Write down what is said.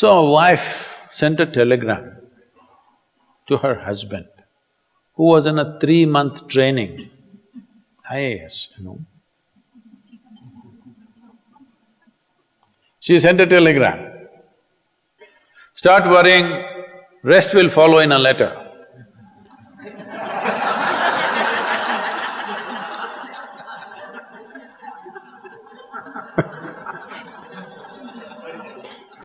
So a wife sent a telegram to her husband, who was in a three-month training, IAS, you know. She sent a telegram, start worrying, rest will follow in a letter.